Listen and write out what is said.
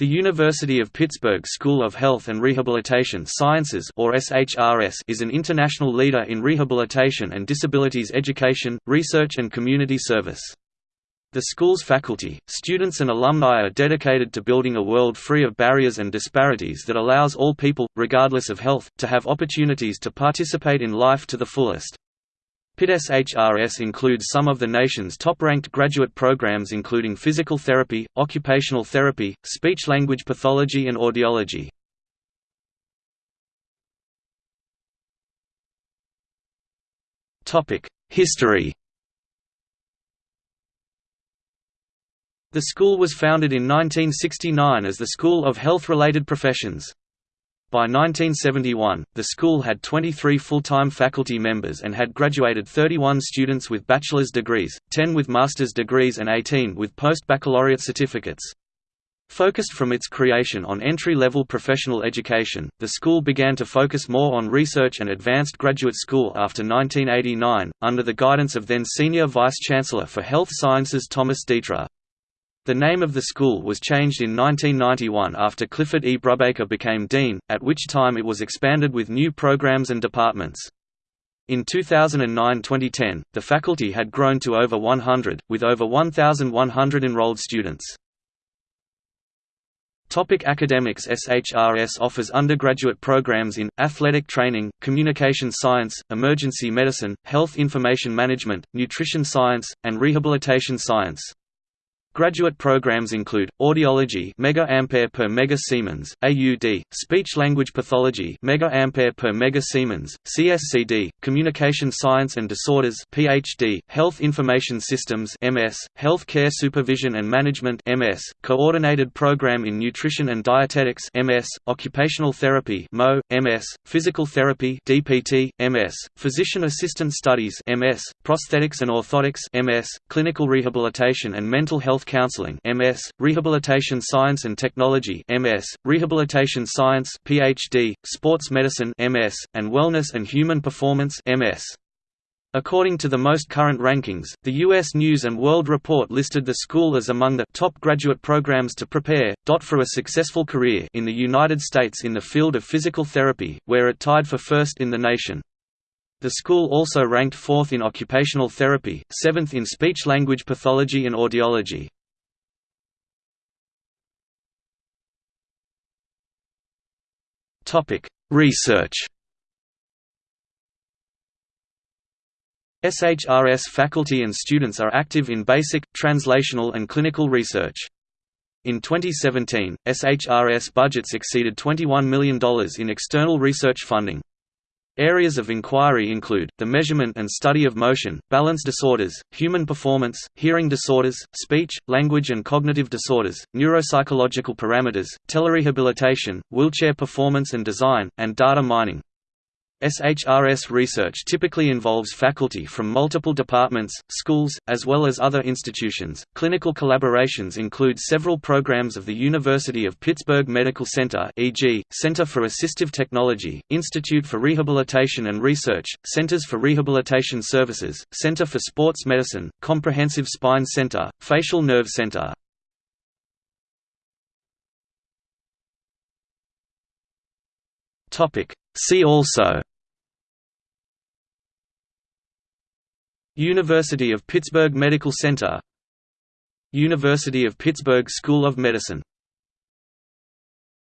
The University of Pittsburgh School of Health and Rehabilitation Sciences or SHRS is an international leader in rehabilitation and disabilities education, research and community service. The school's faculty, students and alumni are dedicated to building a world free of barriers and disparities that allows all people, regardless of health, to have opportunities to participate in life to the fullest. PIT-SHRS includes some of the nation's top-ranked graduate programs including physical therapy, occupational therapy, speech-language pathology and audiology. History The school was founded in 1969 as the School of Health-Related Professions. By 1971, the school had 23 full-time faculty members and had graduated 31 students with bachelor's degrees, 10 with master's degrees and 18 with post-baccalaureate certificates. Focused from its creation on entry-level professional education, the school began to focus more on research and advanced graduate school after 1989, under the guidance of then Senior Vice-Chancellor for Health Sciences Thomas Detre. The name of the school was changed in 1991 after Clifford E. Brubaker became dean, at which time it was expanded with new programs and departments. In 2009–2010, the faculty had grown to over 100, with over 1,100 enrolled students. Topic academics SHRS offers undergraduate programs in, athletic training, communication science, emergency medicine, health information management, nutrition science, and rehabilitation science. Graduate programs include audiology mega ampere per mega Siemens, AUD, speech language pathology mega ampere per mega Siemens, CSCD, communication science and disorders PhD, health information systems MS, health care supervision and management MS, coordinated program in nutrition and dietetics MS, occupational therapy MO, MS, physical therapy DPT, MS, physician assistant studies MS, prosthetics and orthotics MS, clinical rehabilitation and mental health Health Counseling MS, Rehabilitation Science and Technology MS, Rehabilitation Science PhD, Sports Medicine MS, and Wellness and Human Performance MS. According to the most current rankings, the U.S. News & World Report listed the school as among the top graduate programs to prepare, for a successful career in the United States in the field of physical therapy, where it tied for first in the nation. The school also ranked fourth in occupational therapy, seventh in speech-language pathology and audiology. Research SHRS faculty and students are active in basic, translational and clinical research. In 2017, SHRS budgets exceeded $21 million in external research funding. Areas of inquiry include, the measurement and study of motion, balance disorders, human performance, hearing disorders, speech, language and cognitive disorders, neuropsychological parameters, telerehabilitation, wheelchair performance and design, and data mining. SHRS research typically involves faculty from multiple departments, schools, as well as other institutions. Clinical collaborations include several programs of the University of Pittsburgh Medical Center, e.g., Center for Assistive Technology, Institute for Rehabilitation and Research, Centers for Rehabilitation Services, Center for Sports Medicine, Comprehensive Spine Center, Facial Nerve Center. Topic See also University of Pittsburgh Medical Center. University of Pittsburgh School of Medicine